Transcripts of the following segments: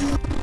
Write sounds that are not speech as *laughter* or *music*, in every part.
you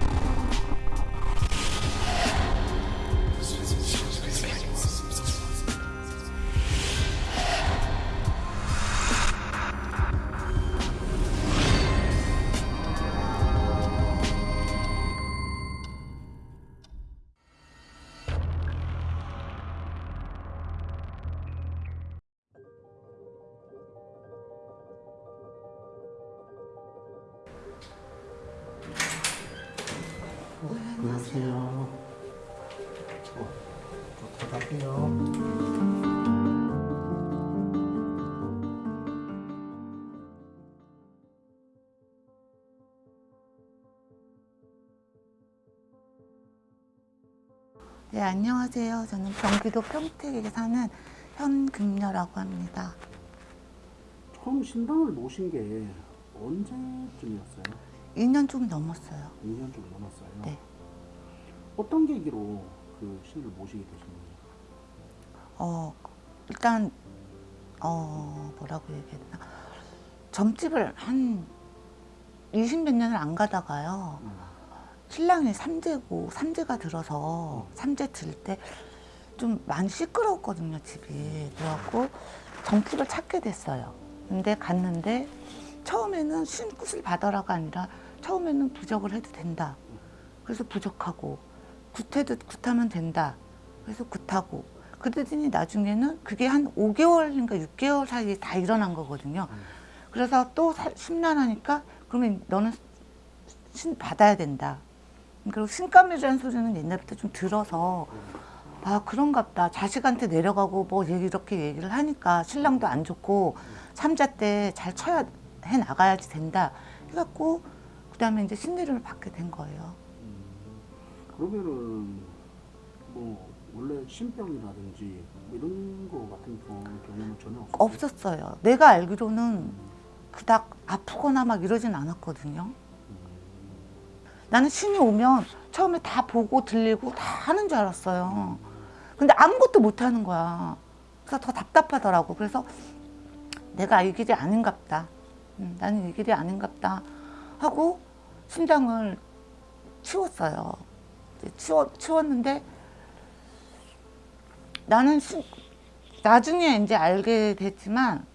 네, 안녕하세요. 저는 경기도 평택에 사는 현금녀라고 합니다. 처음 신당을 모신 게 언제쯤이었어요? 2년 좀 넘었어요. 2년 좀 넘었어요. 네. 어떤 계기로 그 신을 모시게 되신 거예요? 어, 일단, 어, 뭐라고 얘기했나. 점집을 한 20 몇 년을 안 가다가요. 음. 신랑이 삼재고, 삼재가 들어서, 삼재 들 때 좀 많이 시끄러웠거든요, 집이. 그래갖고 점집을 찾게 됐어요. 근데 갔는데 처음에는 신굿을 받아라가 아니라 처음에는 부적을 해도 된다. 그래서 부적하고 굿해도 굿하면 된다. 그래서 굿하고 그러더니 나중에는 그게 한 5개월인가 6개월 사이에 다 일어난 거거든요. 그래서 또 사- 심란하니까 그러면 너는 신 받아야 된다. 그리고 신감이라는 소리는 옛날부터 좀 들어서 아 그런갑다. 자식한테 내려가고 뭐 이렇게 얘기를 하니까 신랑도 안 좋고 삼자 때 잘 쳐야 해 나가야지 된다. 해갖고 그 다음에 이제 신내림을 받게 된 거예요. 그러면은 뭐 원래 신병이라든지 뭐 이런 거 같은 경우- 경우는 전혀 없었어요? 없었어요. 내가 알기로는 그닥 아프거나 막 이러진 않았거든요. 나는 신이 오면 처음에 다 보고 들리고 다 하는 줄 알았어요. 근데 아무것도 못 하는 거야. 그래서 더 답답하더라고. 그래서 내가 이 길이 아닌갑다. 음, 나는 이 길이 아닌갑다. 하고 신당을 치웠어요. 치워, 치웠는데 나는 신, 나중에 이제 알게 됐지만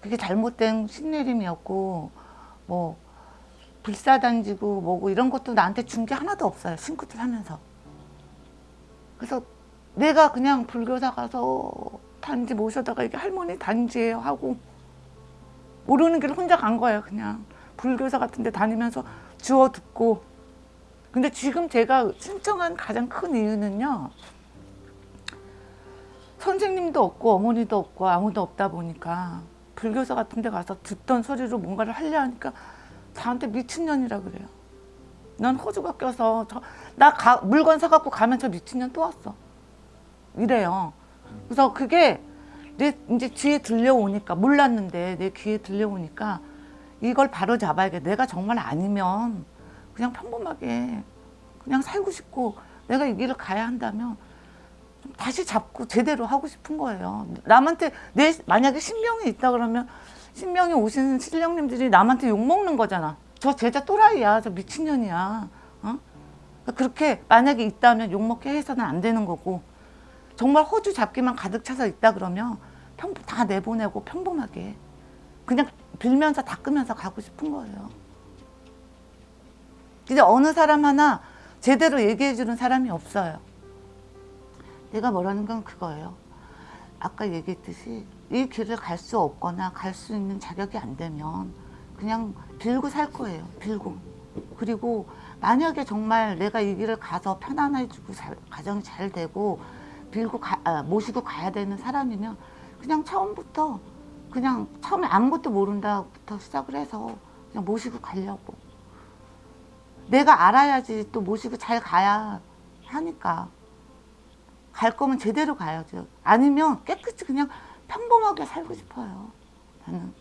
그게 잘못된 신내림이었고 뭐 불사단지고 뭐고 이런 것도 나한테 준 게 하나도 없어요 신굿을 하면서. 그래서 내가 그냥 불교사 가서 단지 모셔다가 이게 할머니 단지예요 하고 모르는 길 혼자 간 거예요 그냥. 불교사 같은 데 다니면서 주워 듣고. 근데 지금 제가 신청한 가장 큰 이유는요 선생님도 없고 어머니도 없고 아무도 없다 보니까 불교사 같은 데 가서 듣던 소리로 뭔가를 하려 하니까 저한테 미친년이라 그래요. 난 호주가 껴서 저, 나 가, 물건 사갖고 가면 저 미친년 또 왔어. 이래요. 그래서 그게 내 이제 귀에 들려오니까 몰랐는데 내 귀에 들려오니까 이걸 바로 잡아야겠 내가 정말 아니면 그냥 평범하게 그냥 살고 싶고 내가 이 길을 가야 한다면 좀 다시 잡고 제대로 하고 싶은 거예요. 남한테 내 만약에 신명이 있다 그러면 신명이 오신 신령님들이 남한테 욕 먹는 거잖아. 저 제자 또라이야, 저 미친년이야. 어? 그렇게 만약에 있다면 욕 먹게 해서는 안 되는 거고 정말 호주 잡기만 가득 차서 있다 그러면 평, 다 내보내고 평범하게 그냥 빌면서 닦으면서 가고 싶은 거예요. 근데 어느 사람 하나 제대로 얘기해 주는 사람이 없어요. 내가 뭐라는 건 그거예요. 아까 얘기했듯이 이 길을 갈 수 없거나 갈 수 있는 자격이 안 되면 그냥 빌고 살 거예요. 빌고. 그리고 만약에 정말 내가 이 길을 가서 편안해지고 잘- 가정이 잘 되고 빌고 가, 아, 모시고 가야 되는 사람이면 그냥 처음부터 그냥 처음에 아무것도 모른다부터 시작을 해서 그냥 모시고 가려고. 내가 알아야지 또 모시고 잘 가야 하니까. 갈 거면 제대로 가야죠. 아니면 깨끗이 그냥 평범하게 살고 싶어요. 나는.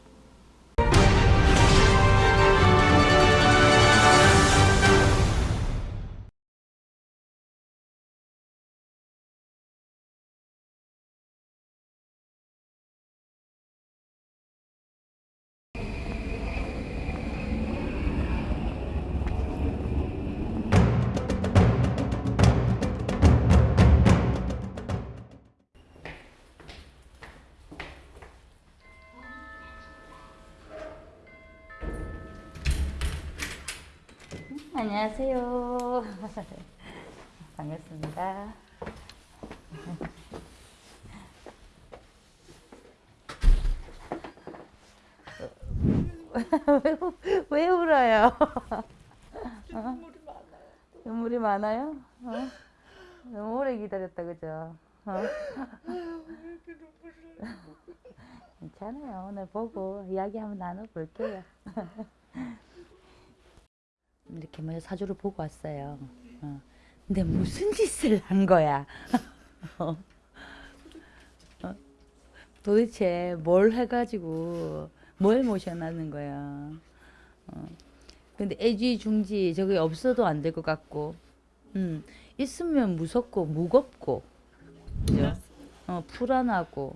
안녕하세요. *laughs* 반갑습니다. *laughs* 왜, 왜 울어요? 많아요. *laughs* 눈물이 많아요? 어? 너무 오래 기다렸다, 그죠? 어? 괜찮아요. 오늘 보고 이야기 한번 나눠볼게요. 이렇게 뭐 사주를 보고 왔어요. 어. 근데 무슨 짓을 한 거야? *laughs* 어. 어? 도대체 뭘 해가지고 뭘 모셔놨는 거야? 어. 근데 애지중지 저게 없어도 안 될 것 같고, 음, 있으면 무섭고 무겁고, 그죠? 어, 불안하고,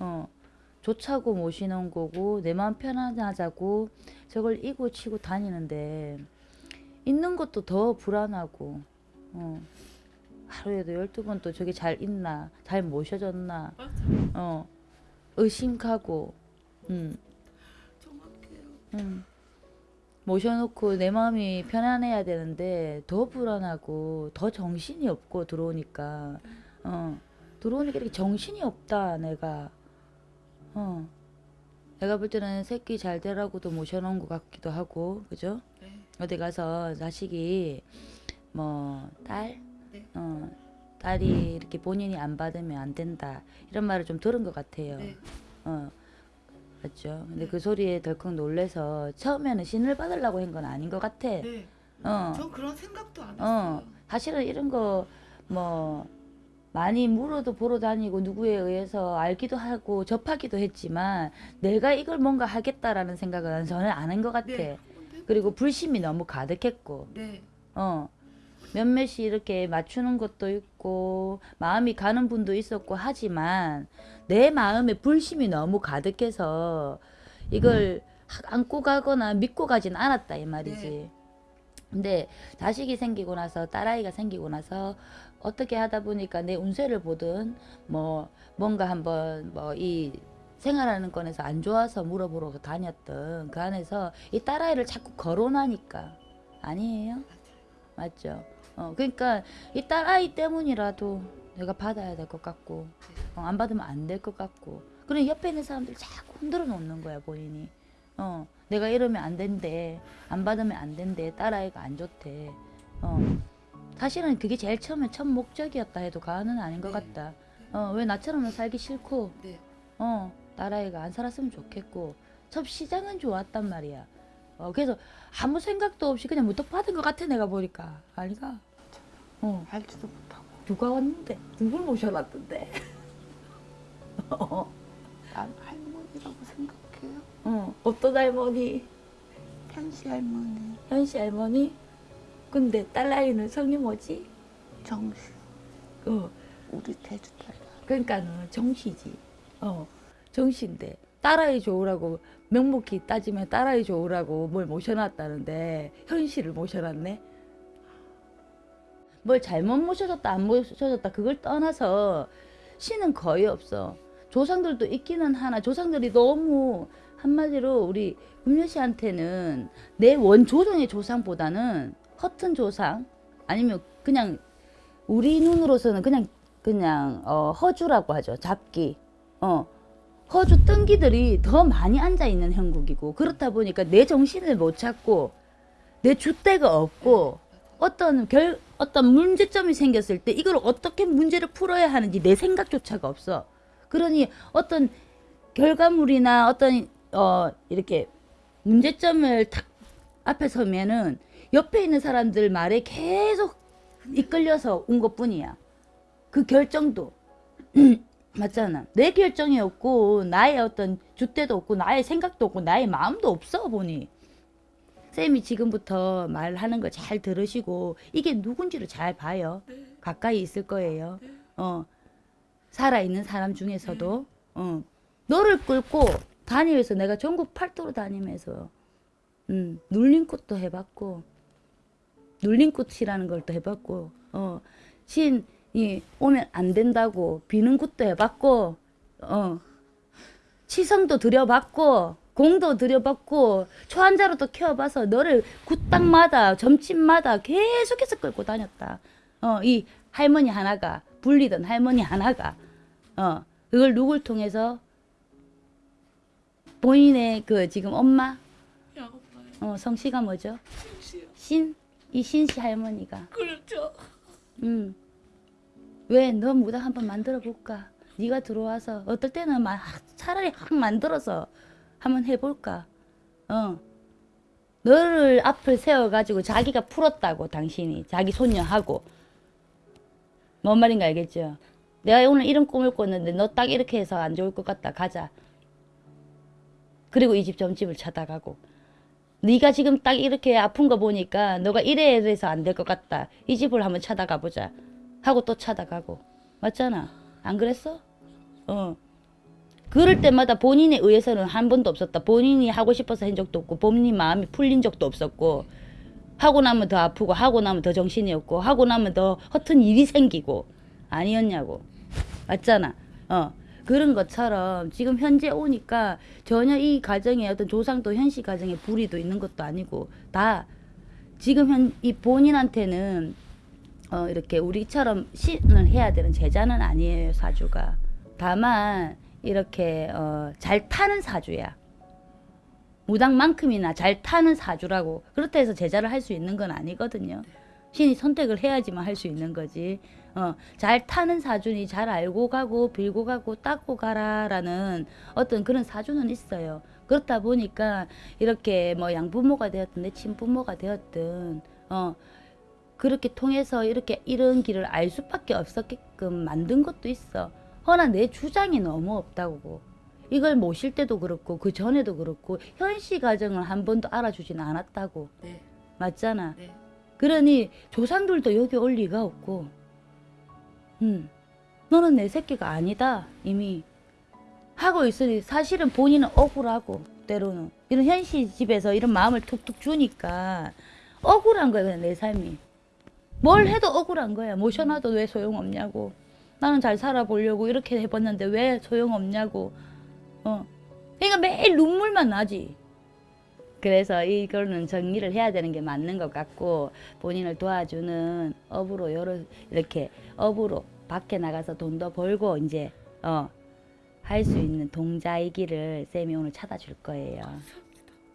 어, 좋자고 모시는 거고 내 마음 편안하자고 저걸 이고 치고 다니는데 있는 것도 더 불안하고 어, 하루에도 열두 번또 저게 잘 있나 잘 모셔졌나 어, 의심하고 음, 음. 모셔놓고 내 마음이 편안해야 되는데 더 불안하고 더 정신이 없고 들어오니까 어, 들어오니까 이렇게 정신이 없다 내가. 어. 내가 볼 때는 새끼 잘 되라고도 모셔놓은 것 같기도 하고, 그죠? 네. 어디 가서 자식이 뭐 딸, 네. 어, 딸이 이렇게 본인이 안 받으면 안 된다 이런 말을 좀 들은 것 같아요. 네. 어, 맞죠? 근데 그 소리에 덜컥 놀래서 처음에는 신을 받으려고 한 건 아닌 것 같아. 네. 어. 전 그런 생각도 안 어, 했어요. 사실은 이런 거 뭐 많이 물어도 보러 다니고 누구에 의해서 알기도 하고 접하기도 했지만 내가 이걸 뭔가 하겠다라는 생각은 저는 안한것 같아. 네. 그리고 불심이 너무 가득했고, 네. 어, 몇몇이 이렇게 맞추는 것도 있고 마음이 가는 분도 있었고 하지만 내 마음에 불심이 너무 가득해서 이걸 안고 가거나 믿고 가진 않았다 이 말이지. 네. 근데 자식이 생기고 나서 딸아이가 생기고 나서 어떻게 하다 보니까 내 운세를 보든 뭐 뭔가 한번 뭐 이 생활하는 건에서 안 좋아서 물어보러 다녔던 그 안에서 이 딸아이를 자꾸 거론하니까. 아니에요? 맞죠? 어 그러니까 이 딸아이 때문이라도 내가 받아야 될 것 같고 어, 안 받으면 안 될 것 같고. 그래 옆에 있는 사람들 자꾸 흔들어 놓는 거야 본인이. 어 내가 이러면 안 된대. 안 받으면 안 된대. 딸아이가 안 좋대. 어 사실은 그게 제일 처음에 첫 목적이었다 해도 과언은 아닌 것 네. 같다. 어 왜 나처럼 살기 싫고 네. 어 딸아이가 안 살았으면 좋겠고 첫 시장은 좋았단 말이야. 어 그래서 아무 생각도 없이 그냥 무턱 받은 것 같아 내가 보니까. 아니가? 어. 알지도 못하고. 누가 왔는데? 누굴 모셔놨던데? *laughs* 어, 난 할머니라고 생각해요. 어 어떤 할머니? 현시 할머니, 현씨 할머니 근데 딸아이는 성이 뭐지 정시, 어 우리 대주 딸. 그러니까는 정씨지. 어, 정씨인데 딸아이 좋으라고 명목히 따지면 딸아이 좋으라고 뭘 모셔놨다는데 현씨를 모셔놨네. 뭘 잘못 모셔줬다 안 모셔줬다 그걸 떠나서 신은 거의 없어. 조상들도 있기는 하나 조상들이 너무 한마디로 우리 금녀 씨한테는 내 원조정의 조상보다는 허튼 조상 아니면 그냥 우리 눈으로서는 그냥 그냥 어, 허주라고 하죠. 잡기. 어. 허주 뜬기들이 더 많이 앉아 있는 형국이고 그렇다 보니까 내 정신을 못 찾고 내 줏대가 없고 어떤 결 어떤 문제점이 생겼을 때 이걸 어떻게 문제를 풀어야 하는지 내 생각조차가 없어. 그러니 어떤 결과물이나 어떤 어 이렇게 문제점을 탁 앞에 서면은 옆에 있는 사람들 말에 계속 이끌려서 온 것뿐이야. 그 결정도 *clears throat* 맞잖아. 내 결정이 없고 나의 어떤 줏대도 없고 나의 생각도 없고 나의 마음도 없어 보니. 쌤이 지금부터 말하는 거잘 들으시고 이게 누군지를 잘 봐요. 가까이 있을 거예요. 어 살아 있는 사람 중에서도 어 너를 끌고 다니면서 내가 전국 팔도로 다니면서 음 눌린 꽃도 해봤고 눌린 꽃이라는 걸 또 해봤고 어 신이 오면 안 된다고 비는 꽃도 해봤고 어 치성도 들여봤고 공도 들여받고 초한자로 또 키워봐서 너를 굿땅마다 점집마다 계속해서 끌고 다녔다. 어, 이 할머니 하나가 불리던 할머니 하나가 어, 그걸 누굴 통해서 본인의 그 지금 엄마 어, 성씨가 뭐죠? 신? 이 신씨 할머니가 그렇죠. 음. 왜 너 무당 한번 만들어 볼까? 네가 들어와서 어떨 때는 막 차라리 확 만들어서 한번 해볼까? 어. 너를 앞을 세워가지고 자기가 풀었다고 당신이 자기 손녀하고 뭔 말인가 알겠죠? 내가 오늘 이런 꿈을 꿨는데 너 딱 이렇게 해서 안 좋을 것 같다 가자. 그리고 이 집 점집을 찾아가고 네가 지금 딱 이렇게 아픈 거 보니까 너가 이래야 돼서 안 될 것 같다. 이 집을 한번 찾아가 보자. 하고 또 찾아가고. 맞잖아. 안 그랬어? 어. 그럴 때마다 본인에 의해서는 한 번도 없었다. 본인이 하고 싶어서 한 적도 없고 본인 마음이 풀린 적도 없었고 하고 나면 더 아프고 하고 나면 더 정신이 없고 하고 나면 더 허튼 일이 생기고 아니었냐고. 맞잖아. 어. 그런 것처럼 지금 현재 오니까 전혀 이 가정에 어떤 조상도 현실 가정에 불이도 있는 것도 아니고 다 지금 현 이 본인한테는 어 이렇게 우리처럼 신을 해야 되는 제자는 아니에요 사주가. 다만 이렇게 어 잘 타는 사주야. 무당만큼이나 잘 타는 사주라고 그렇다 해서 제자를 할 수 있는 건 아니거든요. 신이 선택을 해야지만 할 수 있는 거지 어, 잘 타는 사주니 잘 알고 가고 빌고 가고 닦고 가라라는 어떤 그런 사주는 있어요. 그렇다 보니까 이렇게 뭐 양부모가 되었든 내 친부모가 되었든 어 그렇게 통해서 이렇게 이런 길을 알 수밖에 없었게끔 만든 것도 있어. 허나 내 주장이 너무 없다고. 이걸 모실 때도 그렇고 그 전에도 그렇고 현시 가정을 한 번도 알아주진 않았다고. 네. 맞잖아. 네. 그러니 조상들도 여기 올 리가 없고, 음, 너는 내 새끼가 아니다. 이미 하고 있으니 사실은 본인은 억울하고 때로는 이런 현실 집에서 이런 마음을 툭툭 주니까 억울한 거야 그냥 내 삶이. 뭘 해도 억울한 거야. 모셔놔도 왜 소용없냐고. 나는 잘 살아보려고 이렇게 해봤는데 왜 소용없냐고. 어. 그러니까 매일 눈물만 나지. 그래서 이거는 정리를 해야 되는 게 맞는 것 같고 본인을 도와주는 업으로 여러 이렇게 업으로 밖에 나가서 돈도 벌고 이제 어 할 수 있는 동자이기를 쌤이 오늘 찾아줄 거예요.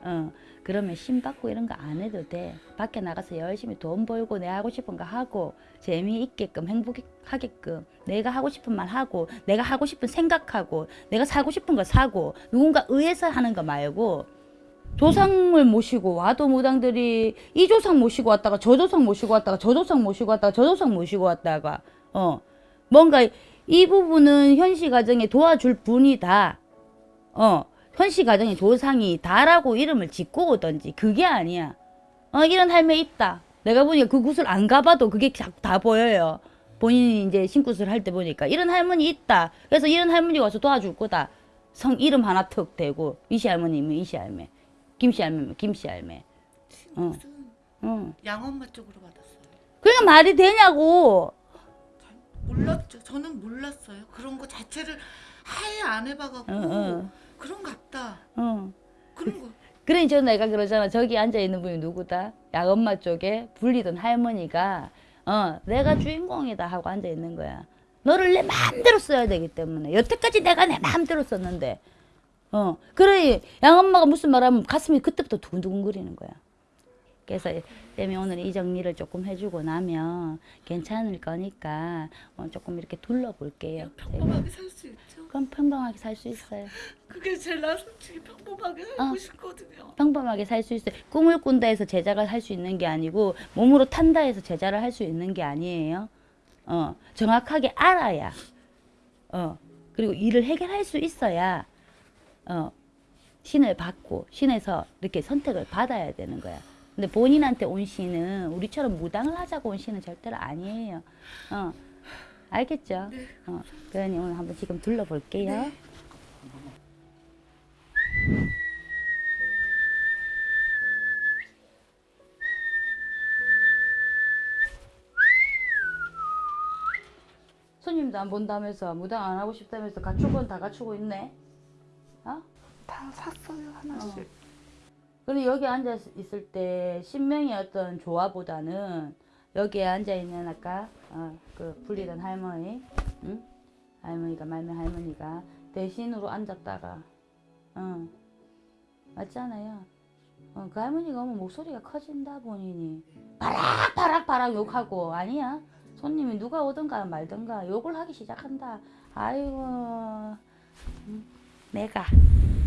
어 그러면 신 받고 이런 거 안 해도 돼. 밖에 나가서 열심히 돈 벌고 내 하고 싶은 거 하고 재미있게끔 행복하게끔 내가 하고 싶은 말 하고 내가 하고 싶은 생각하고 내가 사고 싶은 거 사고 누군가 의해서 하는 거 말고 조상을 모시고 와도 무당들이 이 조상 모시고 왔다가 저 조상 모시고 왔다가 저 조상 모시고 왔다가 저 조상 모시고 왔다가 어 뭔가 이 부분은 현시 가정에 도와줄 분이다. 어 현시 가정에 조상이 다라고 이름을 짓고 오던지 그게 아니야. 어 이런 할매 있다. 내가 보니까 그 굿을 안 가봐도 그게 자- 다 보여요. 본인이 이제 신굿을 할때 보니까 이런 할머니 있다. 그래서 이런 할머니가 와서 도와줄 거다. 성 이름 하나 턱 대고 이시 할머니면 이시 할매 김씨 할매면 김씨 할매. 어. 무슨 응. 양엄마 쪽으로 받았어요. 그러니까 말이 되냐고 몰랐죠. 저는 몰랐어요. 그런 거 자체를 아예 안 해봐갖고 응, 응. 그런 같다. 어. 그런 거. 그러니 저 내가 그러잖아 저기 앉아 있는 분이 누구다 야엄마 쪽에 불리던 할머니가 어 내가 주인공이다 하고 앉아 있는 거야 너를 내 마음대로 써야 되기 때문에 여태까지 내가 내 마음대로 썼는데 어 그러니 양엄마가 무슨 말하면 가슴이 그때부터 두근두근거리는 거야 그래서 쌤이 오늘 이 정리를 조금 해주고 나면 괜찮을 거니까 어, 조금 이렇게 둘러볼게요 평범하게 살 수 있죠. 그럼 평범하게 살 수 있어요 그게 제일 나 솔직히 평범하게 살고 어. 싶거든요. 평범하게 살 수 있어요. 꿈을 꾼다 해서 제자가 할 수 있는 게 아니고 몸으로 탄다 해서 제자를 할 수 있는 게 아니에요. 어, 정확하게 알아야 어, 그리고 일을 해결할 수 있어야 어, 신을 받고 신에서 이렇게 선택을 받아야 되는 거야. 근데 본인한테 온 신은 우리처럼 무당을 하자고 온 신은 절대로 아니에요. 어, 알겠죠? 어, 그러니 오늘 한번 지금 둘러볼게요. 손님도 안 본다면서 무당 안 하고 싶다면서 갖추고는 다 갖추고 있네. 어? 다다 샀어요 하나씩. 그리고 여기 앉아 있을 때 신명의 어떤 조화보다는 여기에 앉아 있는 아까 어, 그 불리던 할머니, 응? 할머니가 말면 할머니가 대신으로 앉았다가, 어, 맞잖아요. 어, 그 할머니가 오면 목소리가 커진다 본인이 바락 바락 바락 욕하고 아니야 손님이 누가 오든가 말든가 욕을 하기 시작한다. 아이고 응? 내가 응?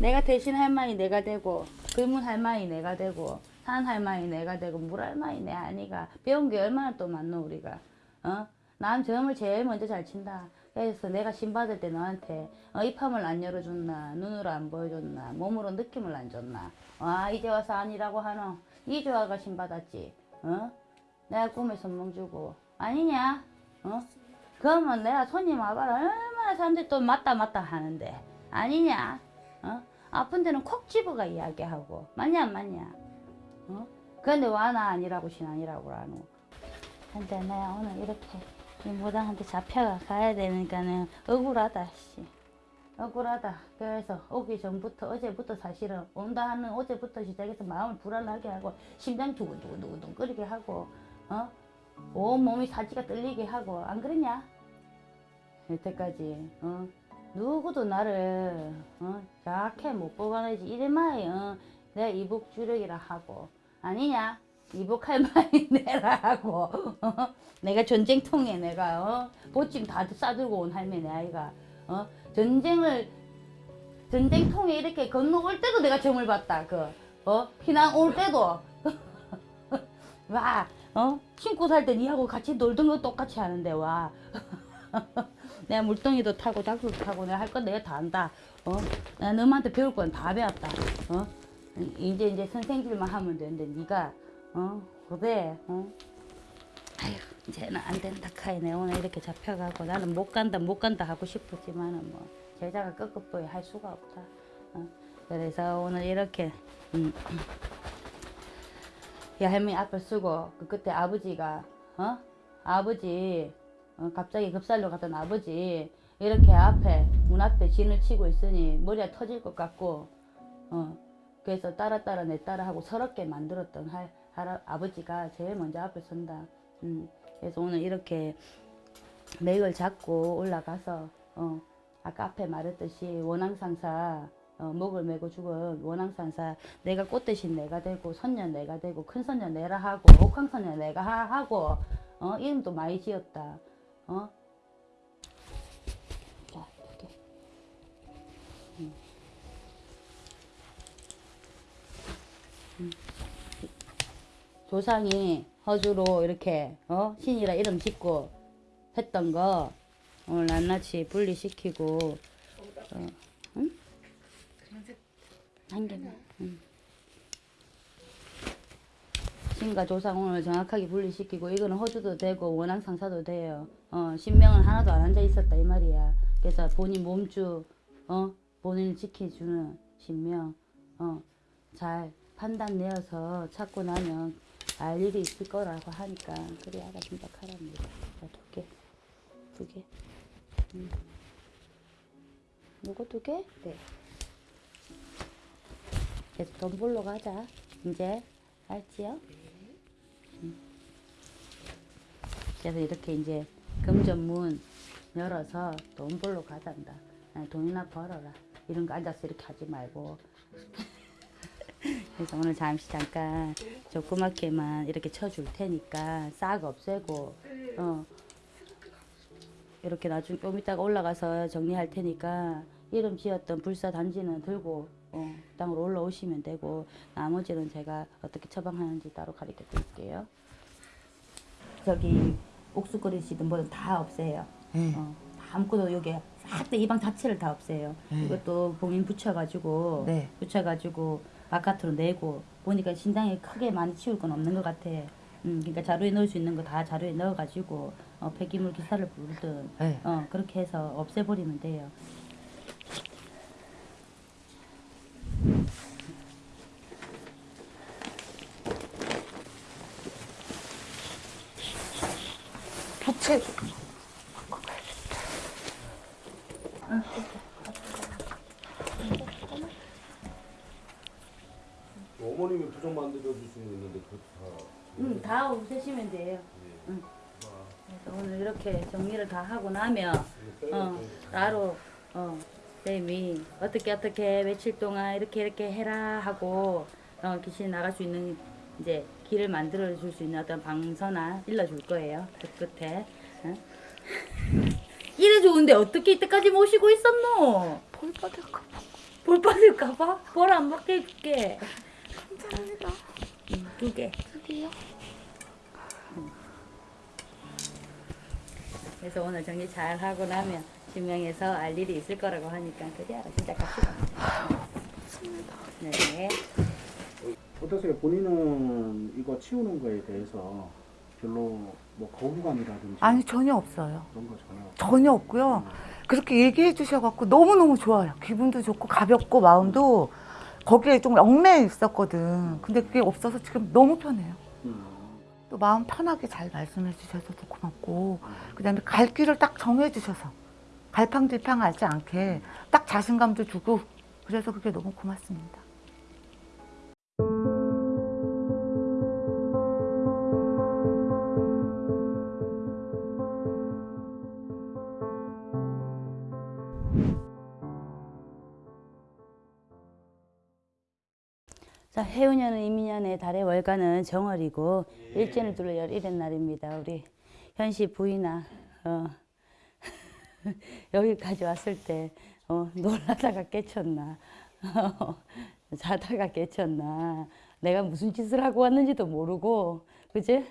내가 대신 할머니 내가 되고 글문 할머니 내가 되고 산 할머니 내가 되고 물 할머니 내 아니가. 배운 게 얼마나 또 많노 우리가. 어? 난 점을 제일 먼저 잘 친다. 그래서 내가 신 받을 때 너한테 어, 입함을 안 열어줬나 눈으로 안 보여줬나 몸으로 느낌을 안 줬나. 와 이제 와서 아니라고 하노. 이 조아가 신 받았지. 어? 내가 꿈에 선물 주고. 아니냐? 어? 그러면 내가 손님 와봐라. 얼마나 사람들이 또 맞다 맞다 하는데. 아니냐 어? 아픈 데는 콕 집어가 이야기하고 맞냐 안 맞냐 어? 근데 와 나 아니라고 신 아니라고 라노 근데 내가 오늘 이렇게 이 무당한테 잡혀가 가야 되니까는 억울하다 씨 억울하다 그래서 오기 전부터 어제부터 사실은 온다 하는 어제부터 시작해서 마음을 불안하게 하고 심장 두근두근두근 끓이게 하고 어? 온 몸이 사지가 떨리게 하고 안 그러냐 여태까지 어? 누구도 나를 어? 저렇게 못 뽑아내지 이래마이 어? 내가 이북 주력이라 하고 아니냐 이북할 *laughs* 말이 내라 하고 어? 내가 전쟁통에 내가 어? 보침 다 싸들고 온 할머니 아이가 어? 전쟁을 전쟁통에 이렇게 건너올 때도 내가 점을 봤다 그 어? 피난 올 때도 *laughs* 와 어? 신고 살때 니하고 같이 놀던 거 똑같이 하는데 와 *laughs* 내가 물동이도 타고 작두도 타고 내가 할 건 내가 다 한다. 어? 내가 너한테 배울 건 다 배웠다. 어? 이제 이제 선생님만 하면 되는데 네가 어? 그래. 어? 아휴 이제는 안 된다 카이 내 오늘 이렇게 잡혀가고 나는 못 간다 못 간다 하고 싶었지만은 뭐 제자가 끄끄보이 할 수가 없다. 어? 그래서 오늘 이렇게 음. 이 할머니 앞을 쓰고 그 그때 아버지가 어? 아버지 어, 갑자기 급살로 갔던 아버지 이렇게 앞에 문 앞에 진을 치고 있으니 머리가 터질 것 같고 어 그래서 따라 따라 내 따라 하고 서럽게 만들었던 할, 할 아버지가 제일 먼저 앞에 선다. 음 그래서 오늘 이렇게 맥을 잡고 올라가서 어 아까 앞에 말했듯이 원앙상사 어, 목을 메고 죽은 원앙상사 내가 꽃 대신 내가 되고 선녀 내가 되고 큰 선녀 내라 하고 옥황 선녀 내가 하, 하고 어 이름도 많이 지었다. 어? 자, 이렇게. 음. 음. 조상이 허주로 이렇게 어 신이라 이름 짓고 했던 거 오늘 낱낱이 분리시키고 어, 응? 한 개만. 응. 신과 조상 오늘 정확하게 분리시키고 이거는 호주도 되고 원앙 상사도 돼요. 어, 신명은 하나도 안 앉아 있었다 이 말이야. 그래서 본인 몸주 어 본인을 지켜주는 신명 어 잘 판단 내어서 찾고 나면 알 일이 있을 거라고 하니까 그래 알아 생각하랍니다. 자, 두 개, 두 개. 음. 요거 두 개? 네. 그래서 돈 벌러 가자. 이제 알지요? 그래서 이렇게 이제 금전문 열어서 돈 벌러 가단다. 아, 돈이나 벌어라. 이런 거 앉아서 이렇게 하지 말고. *laughs* 그래서 오늘 잠시 잠깐 조그맣게만 이렇게 쳐줄 테니까 싹 없애고, 어. 이렇게 나중에 좀 이따가 올라가서 정리할 테니까 이름 지었던 불사 단지는 들고 어, 땅으로 올라오시면 되고 나머지는 제가 어떻게 처방하는지 따로 가르쳐 드릴게요. 저기 옥수거리시든 뭐든 다 없애요. 네. 어, 다 아무것도 여기 싹다 이 방 자체를 다 없애요. 네. 이것도 봉인 붙여가지고 네. 붙여가지고 바깥으로 내고 보니까 신장이 크게 많이 치울 건 없는 것 같아. 음, 그러니까 자루에 넣을 수 있는 거 다 자루에 넣어가지고 어, 폐기물 기사를 부르든 네. 어, 그렇게 해서 없애버리면 돼요. 같이 어머님이 부정 만들어 주시는 있는데 그것도 다. 응, 다 없애시면 돼요. 예. 응. 그래서 오늘 이렇게 정리를 다 하고 나면 네, 어, 네, 네. 나로 어, 쌤이 어떻게 어떻게 며칠 동안 이렇게 이렇게 해라 하고 어, 귀신 나갈 수 있는 이제 길을 만들어 줄 수 있는 어떤 방서나 일러 줄 거예요. 그 끝에. 응? *laughs* 이래 좋은데 어떻게 이때까지 모시고 있었노? 볼 받을까 봐. 볼 받을까봐? 볼안 받게 해줄게. 감사합니다. 응, 두 개. 여기요. 그래서 오늘 정리 잘 하고 나면 신명에서 알 일이 있을 거라고 하니까 그래 진짜 갑시다. 네. 어떠세요? 본인은 이거 치우는 거에 대해서 별로 뭐 거부감이라든지 아니 전혀 없어요. 그런 거 전혀 전혀 없고요. 그렇게 얘기해 주셔갖고 너무너무 좋아요. 기분도 좋고 가볍고 마음도 거기에 좀 얽매여 있었거든. 근데 그게 없어서 지금 너무 편해요. 음. 또 마음 편하게 잘 말씀해 주셔서 고맙고 그 다음에 갈 길을 딱 정해 주셔서 갈팡질팡 하지 않게 딱 자신감도 주고 그래서 그게 너무 고맙습니다. 자, 해운년은 이민년의 달의 월간은 정월이고 일진을 둘러 열일의 날입니다. 우리 현씨 부인아. 어, *laughs* 여기까지 왔을 때 어, 놀라다가 깨쳤나? *laughs* 자다가 깨쳤나? 내가 무슨 짓을 하고 왔는지도 모르고 그지?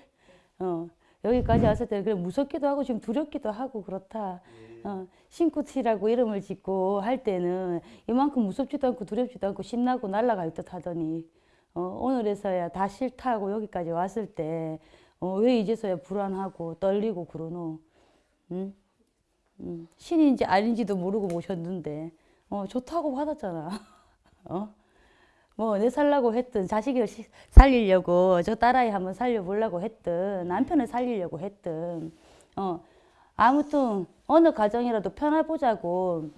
어, 여기까지 왔을 때 그래 무섭기도 하고 지금 두렵기도 하고 그렇다. 어, 신쿠치라고 이름을 짓고 할 때는 이만큼 무섭지도 않고 두렵지도 않고 신나고 날아갈 듯 하더니 어, 오늘에서야 다 싫다고 여기까지 왔을 때 어, 왜 이제서야 불안하고 떨리고 그러노? 응? 응. 신인지 아닌지도 모르고 모셨는데 어, 좋다고 받았잖아. *laughs* 어? 뭐 내 살라고 했든 자식을 시- 살리려고 저 딸아이 한번 살려보려고 했든 남편을 살리려고 했든 어 아무튼 어느 가정이라도 편해보자고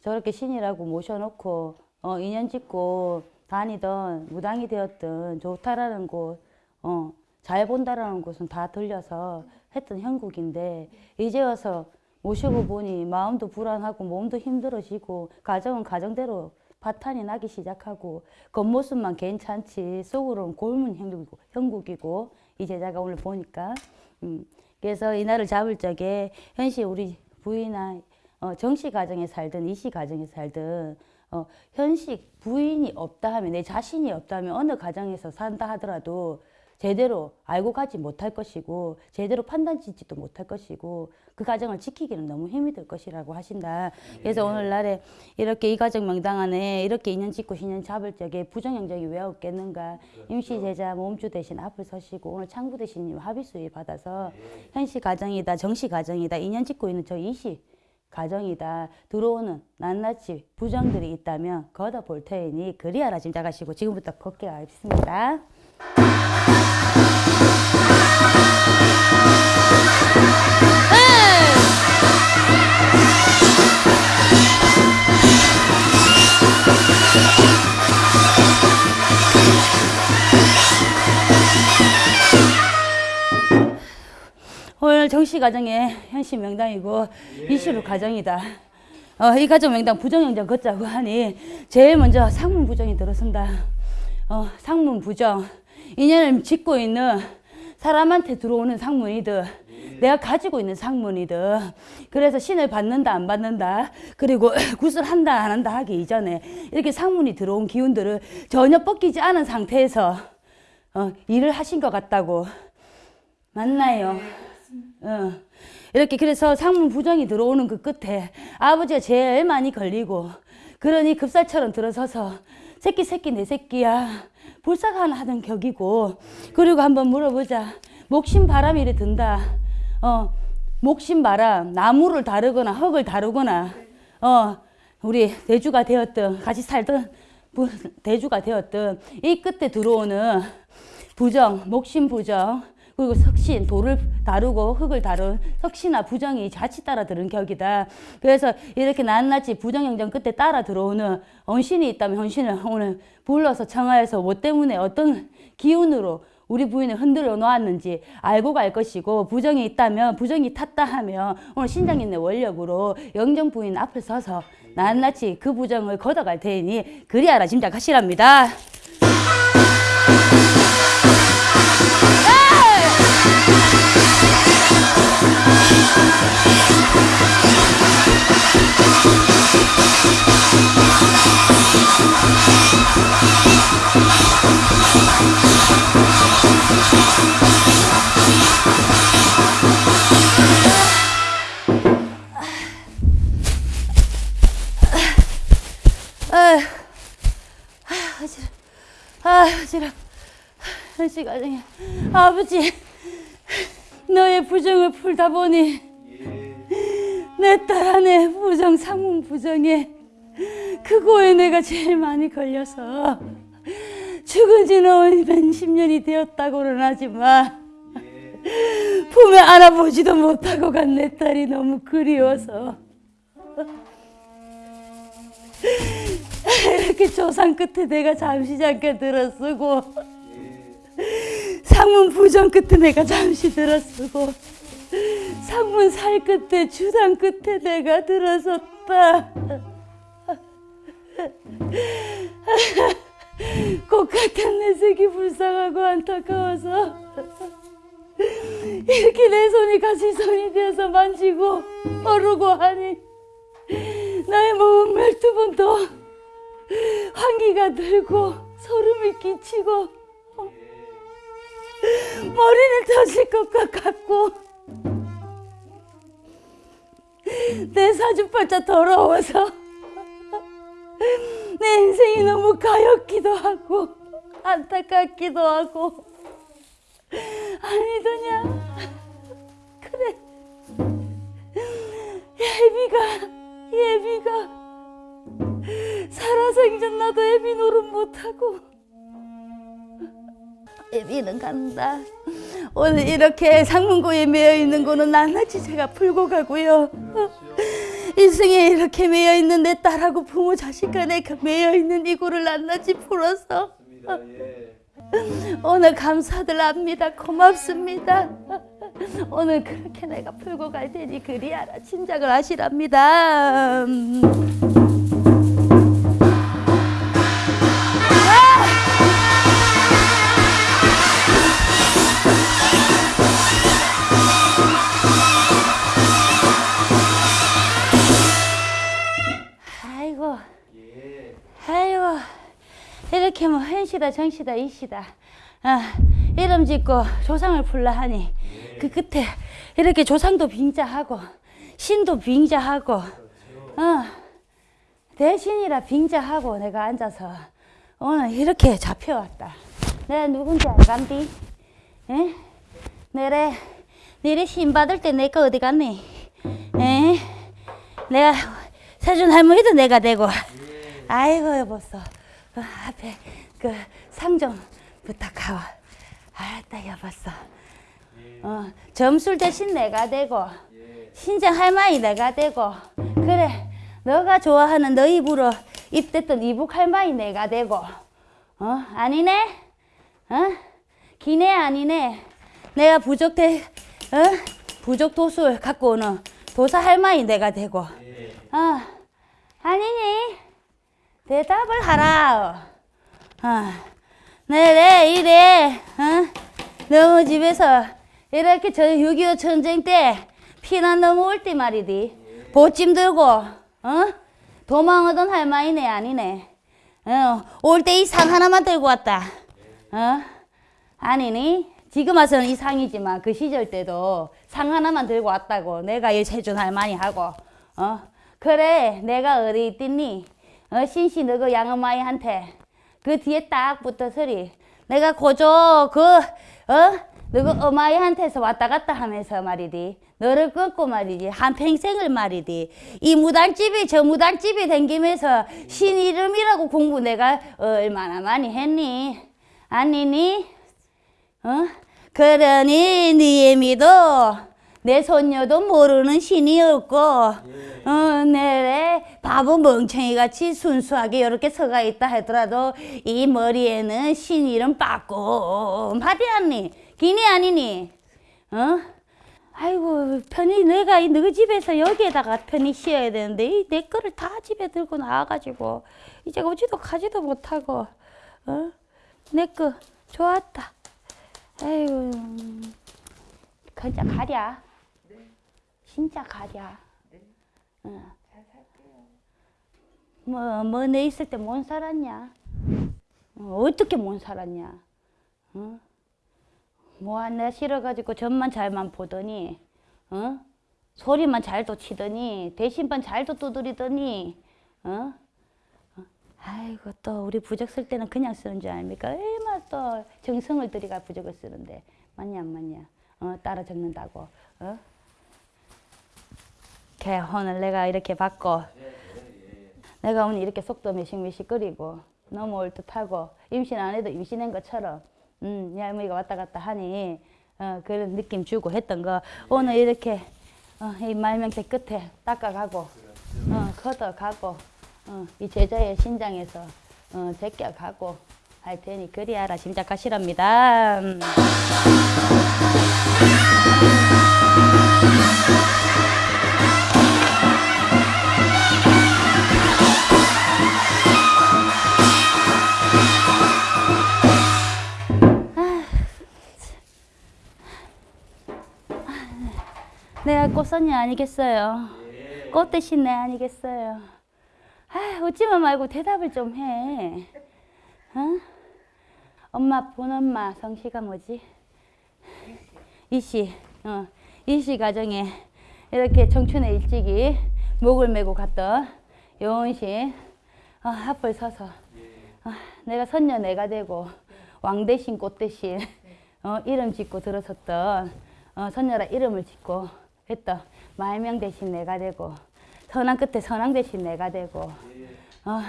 저렇게 신이라고 모셔놓고 어 인연 짓고 다니던 무당이 되었든 좋다라는 곳, 어, 잘 본다라는 곳은 다 들려서 했던 형국인데 이제 와서 모시고 보니 마음도 불안하고 몸도 힘들어지고 가정은 가정대로 파탄이 나기 시작하고 겉모습만 괜찮지 속으로는 골문 형국이고, 형국이고 이 제자가 오늘 보니까. 음, 그래서 이날을 잡을 적에 현시 우리 부인아 어, 정씨 가정에 살든 이씨 가정에 살든 어, 현식 부인이 없다 하면 내 자신이 없다 하면 어느 가정에서 산다 하더라도 제대로 알고 가지 못할 것이고 제대로 판단 짓지도 못할 것이고 그 가정을 지키기는 너무 힘이 들 것이라고 하신다. 그래서 오늘날에 이렇게 이 가정 명당 안에 이렇게 인연 짓고 신연 잡을 적에 부정형적이 왜 없겠는가. 임시 제자 몸주 대신 앞을 서시고 오늘 창부 대신님 합의 수위 받아서 현시 가정이다 정시 가정이다 인연 짓고 있는 저 이시 가정이다 들어오는 낱낱이 부정들이 있다면 걷어 볼 테니 그리하라 짐작하시고 지금부터 걷게 하겠습니다. 오늘 정씨 가정의 현씨 명당이고 이시로 가정이다. 어, 이 가정 명당 부정영장 걷자고 하니 제일 먼저 상문 부정이 들어선다. 어, 상문 부정. 인연을 짓고 있는 사람한테 들어오는 상문이들. 내가 가지고 있는 상문이들. 그래서 신을 받는다 안 받는다. 그리고 *laughs* 구슬한다 안 한다 하기 이전에 이렇게 상문이 들어온 기운들을 전혀 뻗기지 않은 상태에서 어, 일을 하신 것 같다고. 맞나요? 어. 이렇게 그래서 상문 부정이 들어오는 그 끝에 아버지가 제일 많이 걸리고 그러니 급살처럼 들어서서 새끼 새끼 내 새끼야 불쌍한 하던 격이고 그리고 한번 물어보자. 목심 바람이 이래 든다. 어 목심 바람 나무를 다루거나 흙을 다루거나 어 우리 대주가 되었든 같이 살던 부- 대주가 되었든 이 끝에 들어오는 부정 목심 부정 그리고 석신 돌을 다루고 흙을 다룬 석신아 부정이 자칫 따라 들은 격이다. 그래서 이렇게 낱낱이 부정행정 끝에 따라 들어오는 언신이 있다면 헌신을 오늘 불러서 청하여서 뭐 때문에 어떤 기운으로 우리 부인을 흔들어 놓았는지 알고 갈 것이고 부정이 있다면 부정이 탔다 하면 오늘 신장님네 원력으로 영정 부인 앞에 서서 낱낱이 그 부정을 걷어갈 테니 그리하라 짐작하시랍니다. 한 시간에 아버지, 너의 부정을 풀다 보니 *laughs* 내 딸 안에 부정, 상문 부정에 그거에 내가 제일 많이 걸려서 죽은 지는 몇십 년이 되었다고는 하지만 품에 안아보지도 못하고 간 내 딸이 너무 그리워서 *laughs* 이렇게 조상 끝에 내가 잠시 잠깐 들어쓰고 상문 부정 끝에 내가 잠시 들어쓰고 상문 살 끝에 주당 끝에 내가 들어섰다. 꽃 같은 내 색이 불쌍하고 안타까워서 이렇게 내 손이 같이 손이 되어서 만지고 어르고 하니 나의 몸은 멸두번 더 환기가 들고 소름이 끼치고 머리는 터질 것 같고 내 사주팔자 더러워서. *laughs* 내 인생이 너무 가엾기도 하고 안타깝기도 하고. 아니더냐. 그래. 예비가 예비가 살아생전 나도 예비 노릇 못하고 예비는 간다. 오늘 이렇게 상문고에 매여 있는 거는 낱낱이 제가 풀고 가고요. 일생에 이렇게 매여 있는 내 딸하고 부모 자식 간에 그 매여 있는 이고를 낱낱이 풀어서. 오늘 감사들 합니다. 고맙습니다. 오늘 그렇게 내가 풀고 갈 테니 그리하라 짐작을 하시랍니다 이렇게 뭐 현시다 정시다 이시다 아, 이름 짓고 조상을 풀라 하니 그 끝에 이렇게 조상도 빙자하고 신도 빙자하고 어, 대신이라 빙자하고 내가 앉아서 오늘 이렇게 잡혀왔다 내가 누군지 알간디? 에? 내래 내래 신 받을 때내거 어디 갔니? 에? 내가 세준 할머니도 내가 되고 아이고 여보소 그 앞에 그 상 좀 부탁하오. 알았다 여보소. 어, 점술 대신 내가 되고 신장 할머니 내가 되고 그래 너가 좋아하는 너 입으로 입댔던 이북 할머니 내가 되고 어 아니네? 어? 기네 아니네? 내가 부족 대 어? 부족 도술 갖고 오는 도사 할머니 내가 되고 어 아니니 대답을 하라. 어. 내래 이래 어? 너무 집에서 이렇게 저 6.25 전쟁 때 피난 넘어올 때 말이디. 보찜 들고 어? 도망하던 할머니네 아니네. 어 올 때 이 상 하나만 들고 왔다. 어? 아니니? 지금 와서는 이 상이지만 그 시절 때도 상 하나만 들고 왔다고 내가 이 세준 할머니 하고 어? 그래 내가 어디 있딨니 어 신씨 너그 양어마이한테 그 뒤에 딱 붙어 서리 내가 고조 그어? 너그 어마이한테서 왔다 갔다 하면서 말이디 너를 끊고 말이지 한평생을 말이디 이 무당집이 저 무당집이 댕기면서 신 이름이라고 공부 내가 얼마나 많이 했니? 아니니? 어? 그러니 니엠이도 내 손녀도 모르는 신이 없고 어, 내 바보 멍청이 같이 순수하게 이렇게 서가 있다 하더라도 이 머리에는 신 이름 빠꼼하지 않니? 기니 아니니? 어? 아이고 편히 내가 이 너희 집에서 여기에다가 편히 쉬어야 되는데 이 내 거를 다 집에 들고 나와가지고 이제 오지도 가지도 못하고 어? 내 거 좋았다. 아이고 그자 가랴. 진짜 가랴. 어. 뭐, 뭐, 내 있을 때 못 살았냐? 어, 어떻게 못 살았냐? 어? 뭐, 내가 싫어가지고 전만 잘만 보더니, 어? 소리만 잘도 치더니, 대신만 잘도 두드리더니, 어? 어? 아이고, 또, 우리 부적 쓸 때는 그냥 쓰는 줄 아닙니까? 얼마나 또 정성을 들이가 부적을 쓰는데, 맞냐, 안 맞냐? 어, 따라 적는다고, 어? 걔 오늘 내가 이렇게 받고, 내가 오늘 이렇게 속도 매식매식거리고 넘어올 듯하고 임신 안 해도 임신한 것처럼 음, 얄미가 왔다 갔다 하니 어, 그런 느낌 주고 했던 거 오늘 이렇게 어, 이 말명대 끝에 닦아가고 어, 걷어가고 어, 이 제자의 신장에서 어, 제껴가고 할 테니 그리하라 짐작하시랍니다. 음. 내가 꽃선녀 아니겠어요? 꽃 대신 내 아니겠어요? 아, 웃지만 말고 대답을 좀 해. 어? 엄마, 본 엄마 성씨가 뭐지? 이씨. 어, 이씨 가정에 이렇게 청춘에 일찍이 목을 메고 갔던 요원신 어, 앞을 서서 어, 내가 선녀 내가 되고 왕 대신 꽃 대신 어, 이름 짓고 들어섰던 어, 선녀라 이름을 짓고 했던 말명 대신 내가 되고 선왕 끝에 선왕 대신 내가 되고 어,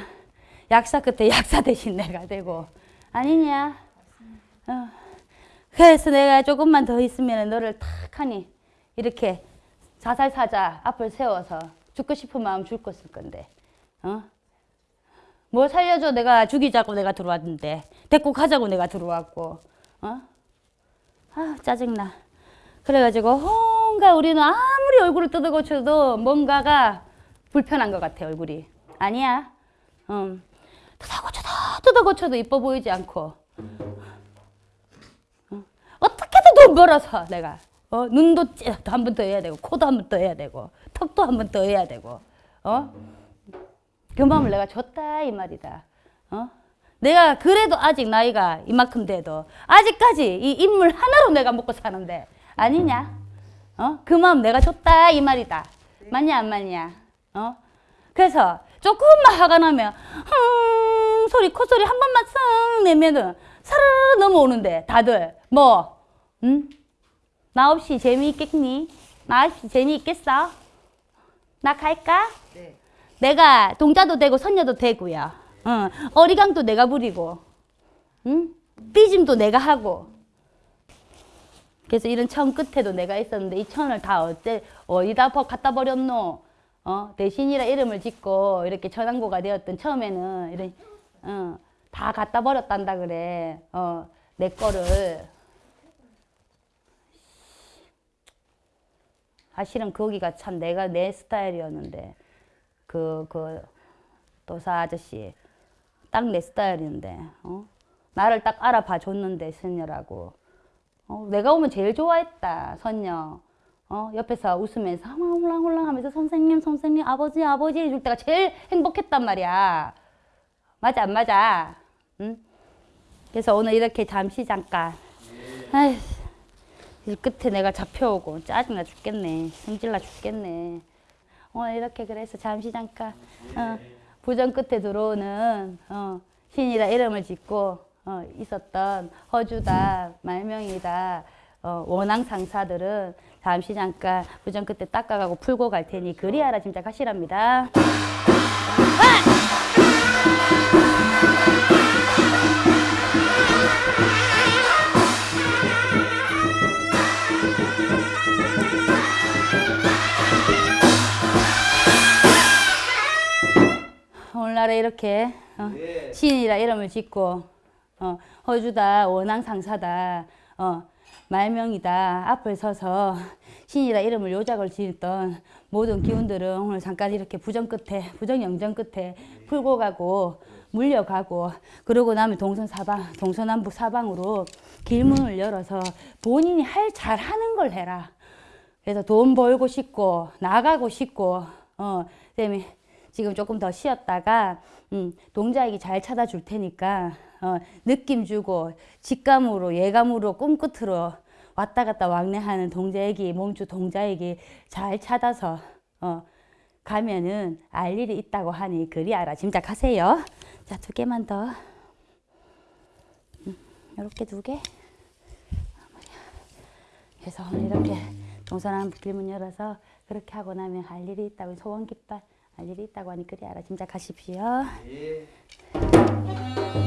약사 끝에 *laughs* 약사 대신 내가 되고 아니냐? 어. 그래서 내가 조금만 더 있으면 너를 탁 하니 이렇게 자살사자 앞을 세워서 죽고 싶은 마음 죽고 쓸 건데 어? 뭐 살려줘 내가 죽이자고 내가 들어왔는데 데리고 가자고 내가 들어왔고 어? 아 짜증나 그래가지고 뭔가 우리는 아무리 얼굴을 뜯어고쳐도 뭔가가 불편한 것 같아 얼굴이 아니야 음. 뜯어고쳐도 뜯어고쳐도 이뻐 보이지 않고 어? 어떻게든 돈 벌어서 내가 어? 눈도 한 번 더 해야 되고 코도 한 번 더 해야 되고 턱도 한 번 더 해야 되고 어? 그 마음을 내가 줬다 이 말이다 어? 내가 그래도 아직 나이가 이만큼 돼도 아직까지 이 인물 하나로 내가 먹고 사는데 아니냐? 어? 그 마음 내가 줬다 이 말이다. 맞냐 안 맞냐? 어? 그래서 조금만 화가 나면 흥 소리 콧소리 한 번만 쓱 내면은 사르르 넘어오는데 다들 뭐 응? 나 없이 재미있겠니? 나 없이 재미있겠어? 나 갈까? 내가 동자도 되고 선녀도 되고요. 어, 어리광도 내가 부리고, 응? 삐짐도 내가 하고. 그래서 이런 천 끝에도 내가 있었는데 이 천을 다 어째 어디다 버- 갖다 버렸노? 어, 대신이라 이름을 짓고 이렇게 천왕고가 되었던 처음에는 이런 어, 다 갖다 버렸단다 그래. 어, 내 거를 사실은 거기가 참 내가 내 스타일이었는데 그 그 도사 아저씨 딱 내 스타일인데 어? 나를 딱 알아봐 줬는데 선녀라고 어, 내가 오면 제일 좋아했다 선녀. 어, 옆에서 웃으면서 홀랑홀랑 하면서 선생님 선생님 아버지 아버지 해줄 때가 제일 행복했단 말이야. 맞아 안 맞아? 응? 그래서 오늘 이렇게 잠시 잠깐. 아휴 이 끝에 내가 잡혀오고 짜증나 죽겠네. 성질나 죽겠네. 오늘 이렇게 그래서 잠시 잠깐. 어, 부정 끝에 들어오는 어, 신이라 이름을 짓고 어, 있었던 허주다, 말명이다, 어, 원앙 상사들은 잠시 잠깐 부정 그때 닦아가고 풀고 갈 테니 그리하라 짐작하시랍니다. 오늘날에 이렇게 어, 예. 신이라 이름을 짓고 어, 허주다 원앙 상사다 어, 말명이다 앞을 서서 신이라 이름을 요작을 지었던 모든 기운들은 오늘 잠깐 이렇게 부정 끝에 부정 영정 끝에 풀고 가고 물려가고 그러고 나면 동선 사방 동서남북 사방으로 길문을 열어서 본인이 할 잘하는 걸 해라. 그래서 돈 벌고 싶고 나가고 싶고 어 그다음에 지금 조금 더 쉬었다가 음, 동자에게 잘 찾아줄 테니까 어, 느낌 주고 직감으로 예감으로 꿈끝으로 왔다 갔다 왕래하는 동자에게 몸주 동자에게 잘 찾아서 어, 가면은 알 일이 있다고 하니 그리 알아 짐작하세요. 자 두 개만 더. 음, 이렇게 두 개. 그래서 이렇게 동서남북 길문 열어서 그렇게 하고 나면 할 일이 있다고 소원 깃발 할 일이 있다고 하니 그리 알아 짐작하십시오. 뭐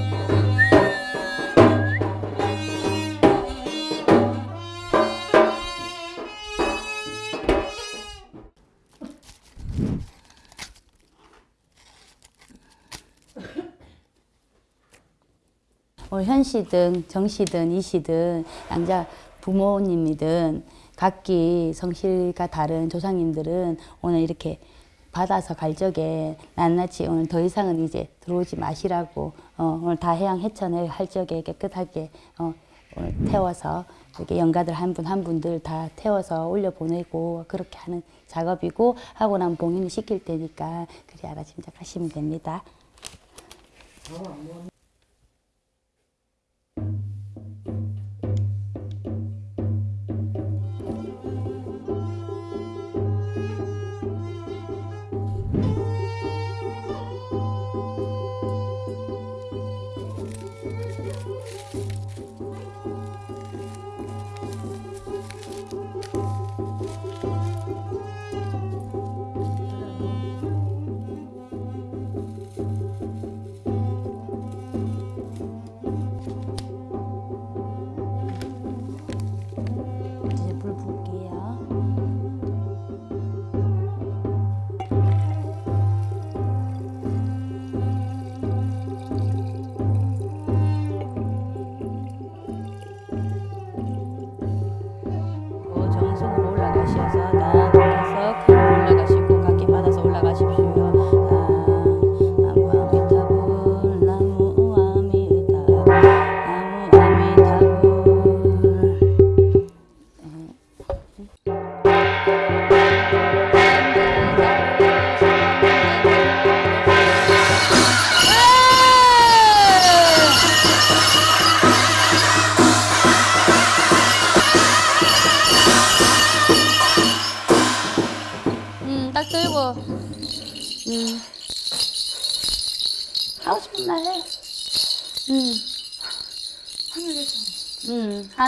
현 씨든 정 씨든 이 씨든 양자 부모님이든 각기 성실과 다른 조상님들은 오늘 이렇게 받아서 갈 적에 낱낱이 오늘 더 이상은 이제 들어오지 마시라고 어, 오늘 다 해양 해천을 할 적에 깨끗하게 어, 오늘 태워서 이렇게 영가들 한 분한 분들 다 태워서 올려 보내고 그렇게 하는 작업이고 하고 나면 봉인을 시킬 테니까 그리 알아 짐작하시면 됩니다.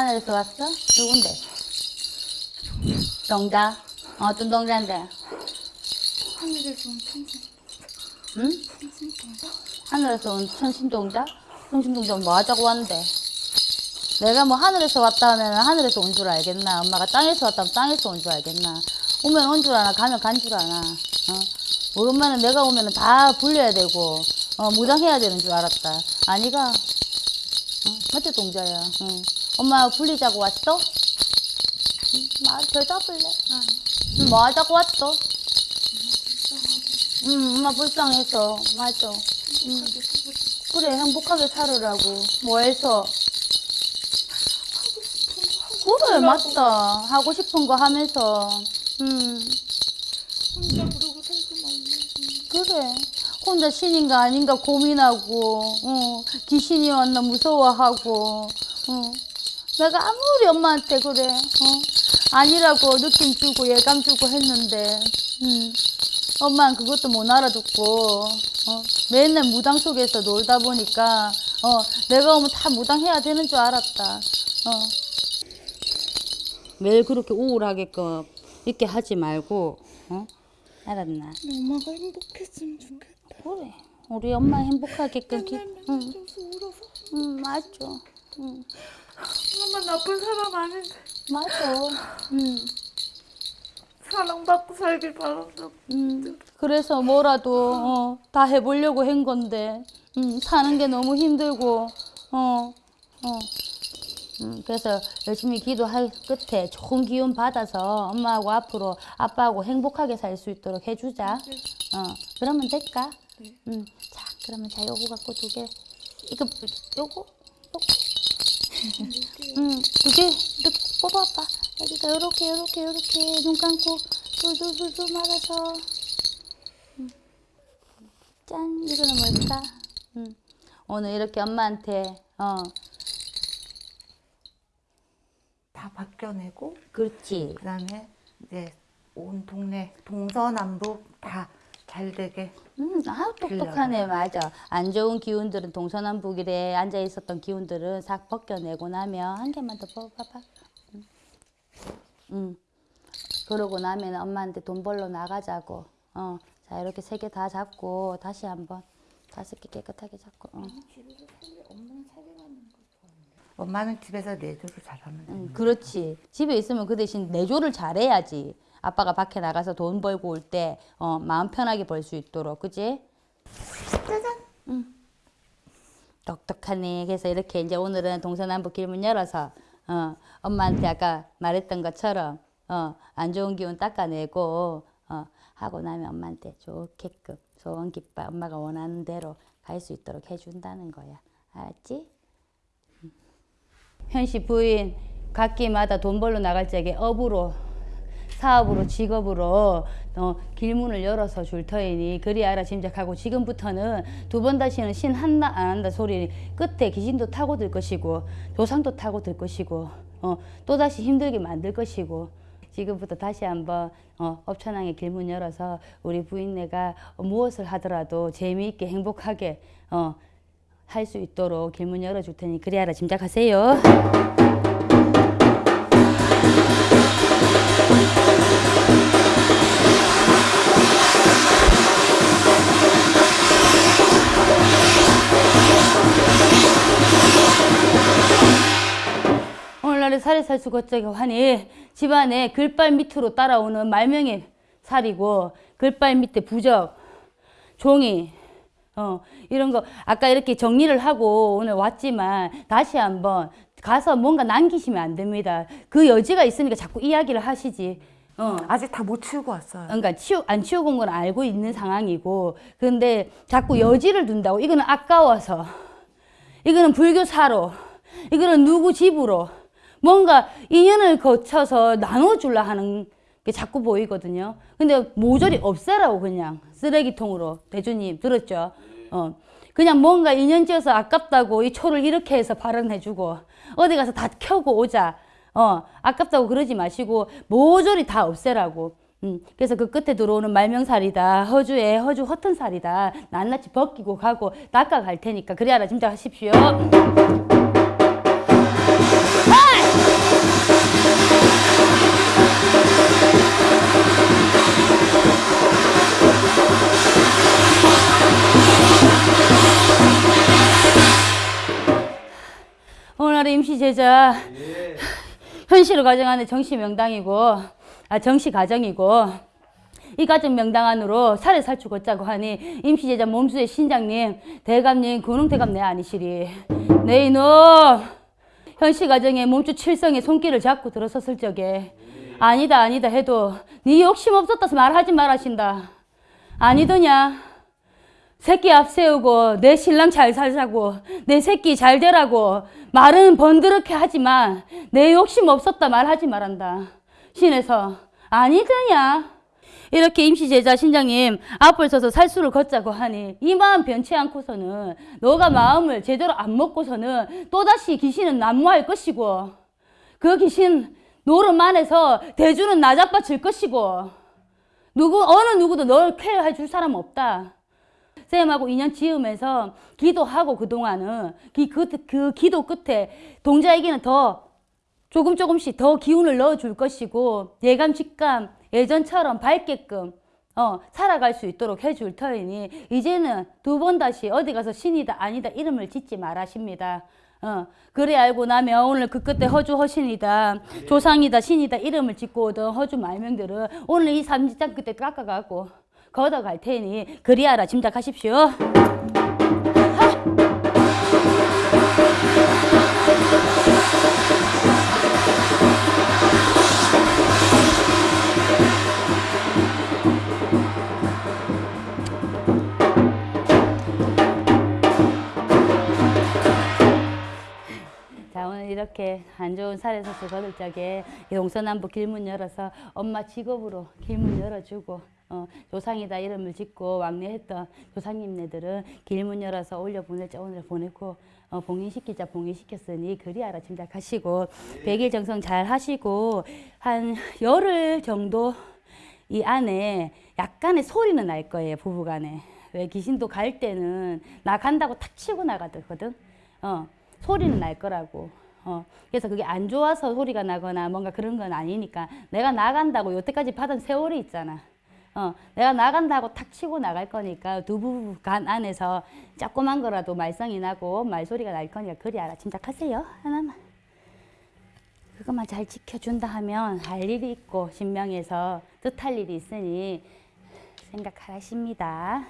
음, 하늘에서 왔어? 누군데? 동자? 어떤 동자인데? 하늘에서 온 천신 응? 천신동자 하늘에서 온 천신동자? 천신동자 뭐 하자고 왔는데? 내가 뭐 하늘에서 왔다 하면 하늘에서 온 줄 알겠나? 엄마가 땅에서 왔다면 땅에서 온 줄 알겠나? 오면 온 줄 아나? 가면 간 줄 아나? 어? 우리 엄마는 내가 오면 다 불려야 되고, 어, 무장해야 되는 줄 알았다. 아니가? 어? 맞지, 동자야? 응. 엄마 불리자고 왔어? 응, 말 대답을 해. 응, 뭐 하자고 왔어? 응, 엄마 불쌍해서. 맞아. 응. 그래, 행복하게 살으라고. 뭐 해서? 그래, 맞다. 하고 싶은 거 하면서. 음, 혼자 그러고 살지 말고 그래. 혼자 신인가 아닌가 고민하고, 어, 귀신이 왔나 무서워하고, 어. 내가 아무리 엄마한테 그래, 어, 아니라고 느낌 주고 예감 주고 했는데, 음, 엄마는 그것도 못 알아듣고, 어, 맨날 무당 속에서 놀다 보니까, 어, 내가 오면 다 무당해야 되는 줄 알았다, 어. 매일 그렇게 우울하게끔 이렇게 하지 말고, 어? 알았나? 엄마가 행복했으면 좋겠다 그래. 우리 엄마 행복하게끔 기, 응, 울어서 응, 맞아. 응, 엄마 나쁜 사람 아닌데 맞아. 응, 사랑받고 살길 바란다. 음, 그래서 뭐라도 어, 다 해보려고 한 건데 음, 사는 게 너무 힘들고 어, 어. 음, 그래서 열심히 기도할 끝에 좋은 기운 받아서 엄마하고 앞으로 아빠하고 행복하게 살 수 있도록 해주자. 어, 그러면 될까? 음, 자, 그러면 자 요거 갖고 두 개. 이거 요거 두개 이렇게 뽑아봐. 여기가 요렇게 요렇게 요렇게 눈 감고 둘둘둘둘 말아서. 음. 짠, 이거는 뭘까? 음. 오늘 이렇게 엄마한테 어, 다 벗겨내고 그렇지. 그 다음에 이제 온 동네 동서남북 다 잘 되게 음, 아 똑똑하네 맞아. 안 좋은 기운들은 동서남북이래 앉아 있었던 기운들은 싹 벗겨내고 나면 한 개만 더 뽑아봐. 음. 음. 그러고 나면 엄마한테 돈 벌러 나가자고. 어, 자 이렇게 세 개 다 잡고 다시 한번 다섯 개 깨끗하게 잡고. 어. 엄마는 집에서 내조를 잘하면 돼. 음, 그렇지. 집에 있으면 그 대신 내조를 잘해야지. 아빠가 밖에 나가서 돈 벌고 올 때 어, 마음 편하게 벌 수 있도록, 그지? 짜잔. 응. 똑똑하네. 그래서 이렇게 이제 오늘은 동서남북 길문 열어서 어, 엄마한테 아까 말했던 것처럼 어, 안 좋은 기운 닦아내고 어, 하고 나면 엄마한테 좋게끔 소원 기뻐 엄마가 원하는 대로 갈 수 있도록 해준다는 거야. 알았지? 현씨 부인 각기마다 돈 벌러 나갈 적에 업으로 사업으로 직업으로 어, 길문을 열어서 줄 터이니 그리 알아 짐작하고 지금부터는 두 번 다시는 신 한다 안 한다 소리 끝에 귀신도 타고 들 것이고 조상도 타고 들 것이고 어, 또다시 힘들게 만들 것이고 지금부터 다시 한번 어, 업천왕의 길문 열어서 우리 부인네가 무엇을 하더라도 재미있게 행복하게 어, 할 수 있도록 길문 열어줄 테니 그리 알아 짐작하세요. 오늘날의 살해살수 거짝이 하니 집안에 글발 밑으로 따라오는 말명의 살이고 글발 밑에 부적, 종이 어, 이런 거 아까 이렇게 정리를 하고 오늘 왔지만 다시 한번 가서 뭔가 남기시면 안 됩니다. 그 여지가 있으니까 자꾸 이야기를 하시지. 어. 아직 다 못 치우고 왔어요. 그러니까 치우 안 치우고 온 건 알고 있는 상황이고 근데 자꾸 여지를 둔다고 이거는 아까워서 이거는 불교사로 이거는 누구 집으로 뭔가 인연을 거쳐서 나눠줄라 하는 게 자꾸 보이거든요. 근데 모조리 없애라고 그냥 쓰레기통으로 대주님 들었죠? 어. 그냥 뭔가 인연지어서 아깝다고 이 초를 이렇게 해서 발언해주고 어디 가서 다 켜고 오자. 어, 아깝다고 그러지 마시고 모조리 다 없애라고. 음, 그래서 그 끝에 들어오는 말명살이다. 허주에 허주 허튼 살이다. 낱낱이 벗기고 가고 닦아갈 테니까 그래 알아 짐작하십시오. 임시 제자. 현실을 가정하는 정시 명당이고 아 정시 가정이고 이 가정 명당 안으로 살해 살추 걷자고 하니 임시 제자 몸수의 신장님 대감님 군웅대감 내 아니시리. 네 이놈. 현시 가정에 몸주 칠성의 손길을 잡고 들어섰을 적에 아니다 아니다 해도 네 욕심 없었다서 말하지 말하신다. 아니더냐 새끼 앞세우고 내 신랑 잘 살자고 내 새끼 잘 되라고 말은 번드럽게 하지만 내 욕심 없었다 말하지 말한다. 신에서 아니더냐. 이렇게 임시 제자 신장님 앞을 서서 살수를 걷자고 하니 이 마음 변치 않고서는 너가 마음을 제대로 안 먹고서는 또다시 귀신은 난무할 것이고 그 귀신 노름 안에서 대주는 나자빠질 것이고 누구 어느 누구도 널 케어해 줄 사람 없다. 쌤하고 인연 지으면서 기도하고 그동안은 그, 그, 그 기도 끝에 동자에게는 더 조금 조금씩 더 기운을 넣어줄 것이고 예감 직감 예전처럼 밝게끔 어, 살아갈 수 있도록 해줄 터이니 이제는 두 번 다시 어디 가서 신이다 아니다 이름을 짓지 말하십니다. 어, 그래 알고 나면 오늘 그 끝에 허주 허신이다, 조상이다, 신이다 이름을 짓고 오던 허주 말명들은 오늘 이 삼지장 끝에 깎아갖고 걷어갈 테니 그리하라 짐작하십시오. 이렇게 안 좋은 살에서서 거들 적에 이 동서남북 길문 열어서 엄마 직업으로 길문 열어주고 어, 조상이다 이름을 짓고 왕래했던 조상님네들은 길문 열어서 올려 보낼 자 오늘 보내고 어, 봉인시키자 봉인시켰으니 그리하라 짐작하시고 백일 정성 잘 하시고 한 열흘 정도 이 안에 약간의 소리는 날 거예요 부부간에. 왜 귀신도 갈 때는 나 간다고 탁 치고 나가거든. 어 소리는 날 거라고. 어 그래서 그게 안 좋아서 소리가 나거나 뭔가 그런 건 아니니까 내가 나간다고 여태까지 받은 세월이 있잖아 어 내가 나간다고 탁 치고 나갈 거니까 두 부부 간 안에서 조그만 거라도 말썽이 나고 말소리가 날 거니까 그리 알아 짐작하세요 하나만 그것만 잘 지켜준다 하면 할 일이 있고 신명에서 뜻할 일이 있으니 생각하십니다.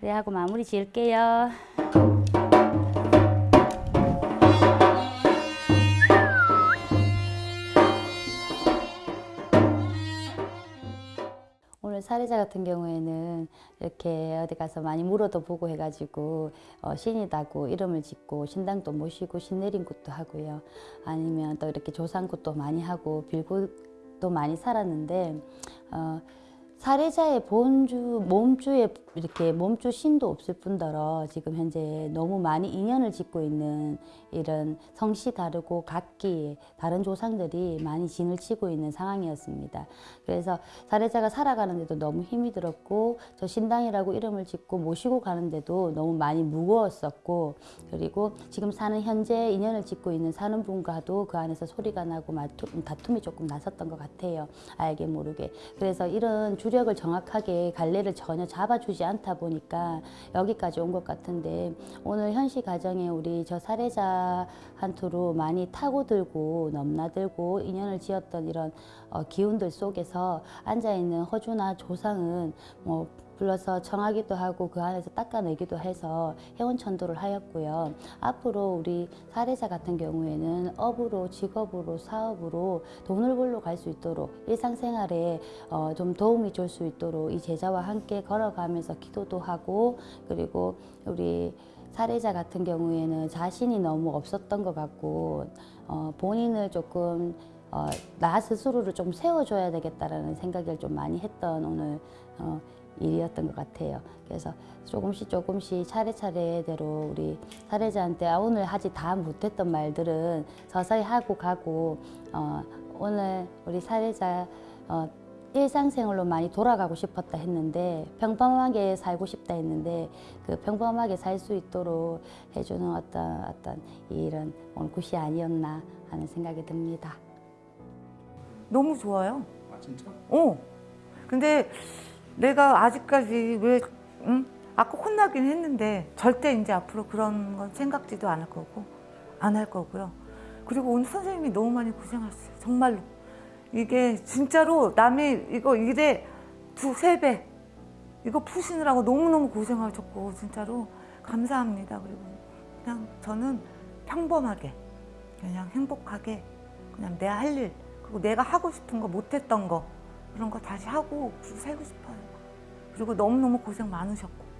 그래 하고 마무리 지을게요. 사례자 같은 경우에는 이렇게 어디 가서 많이 물어도 보고 해가지고 어, 신이다고 이름을 짓고 신당도 모시고 신내림굿도 하고요. 아니면 또 이렇게 조상굿도 많이 하고 빌굿도 많이 살았는데 어, 사례자의 본주 몸주에 이렇게 몸주 신도 없을 뿐더러 지금 현재 너무 많이 인연을 짓고 있는 이런 성씨 다르고 각기 다른 조상들이 많이 진을 치고 있는 상황이었습니다. 그래서 사례자가 살아가는데도 너무 힘이 들었고 저 신당이라고 이름을 짓고 모시고 가는데도 너무 많이 무거웠었고 그리고 지금 사는 현재 인연을 짓고 있는 사는 분과도 그 안에서 소리가 나고 다툼이 조금 났었던 것 같아요. 알게 모르게. 그래서 이런 주 력을 정확하게 갈래를 전혀 잡아주지 않다 보니까 여기까지 온 것 같은데 오늘 현시 가정에 우리 저 사례자 한투로 많이 타고들고 넘나들고 인연을 지었던 이런 어, 기운들 속에서 앉아 있는 허주나 조상은 뭐 불러서 청하기도 하고 그 안에서 닦아내기도 해서 회원천도를 하였고요. 앞으로 우리 사례자 같은 경우에는 업으로 직업으로 사업으로 돈을 벌러 갈 수 있도록 일상생활에 어, 좀 도움이 줄 수 있도록 이 제자와 함께 걸어가면서 기도도 하고 그리고 우리 사례자 같은 경우에는 자신이 너무 없었던 것 같고 어, 본인을 조금 어, 나 스스로를 좀 세워줘야 되겠다라는 생각을 좀 많이 했던 오늘 어, 일이었던 것 같아요. 그래서 조금씩 조금씩 차례차례대로 우리 사례자한테 아, 오늘 하지 다 못했던 말들은 서서히 하고 가고 어, 오늘 우리 사례자 어, 일상생활로 많이 돌아가고 싶었다 했는데 평범하게 살고 싶다 했는데 그 평범하게 살 수 있도록 해주는 어떤 어떤 이런 오늘 굿이 아니었나 하는 생각이 듭니다. 너무 좋아요. 아 진짜? 어. 근데 내가 아직까지 왜, 응? 아까 혼나긴 했는데 절대 이제 앞으로 그런 건 생각지도 않을 거고 안 할 거고요. 그리고 오늘 선생님이 너무 많이 고생하셨어요. 정말로. 이게 진짜로 남이 이거 일에 두 세 배 이거 푸시느라고 너무너무 고생하셨고 진짜로 감사합니다. 그리고 그냥 저는 평범하게 그냥 행복하게 그냥 내할일 그리고 내가 하고 싶은 거 못했던 거 그런 거 다시 하고 살고 싶어요. 그리고 너무너무 고생 많으셨고